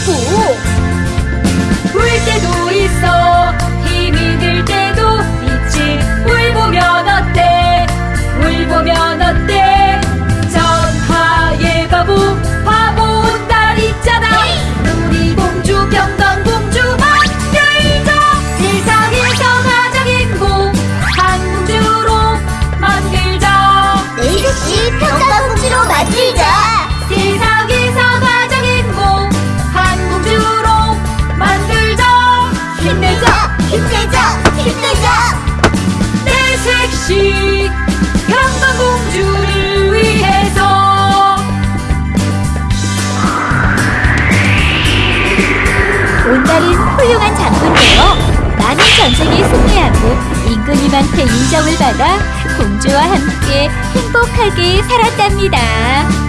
있다고 울 때도 있어. 힘이 들 때도 있지. 울보면 어때? 울보면 어때? 전하의 바보. 온달은 훌륭한 장군되어 많은 전쟁에 승리하고 임금님한테 인정을 받아 공주와 함께 행복하게 살았답니다.